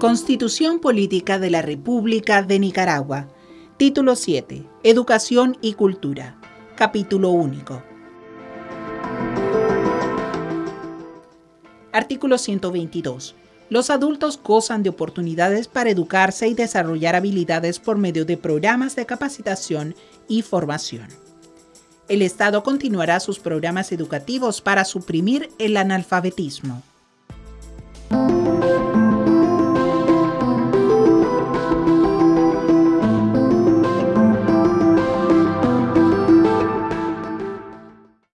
Constitución Política de la República de Nicaragua. Título 7. Educación y Cultura. Capítulo único. Artículo 122. Los adultos gozan de oportunidades para educarse y desarrollar habilidades por medio de programas de capacitación y formación. El Estado continuará sus programas educativos para suprimir el analfabetismo.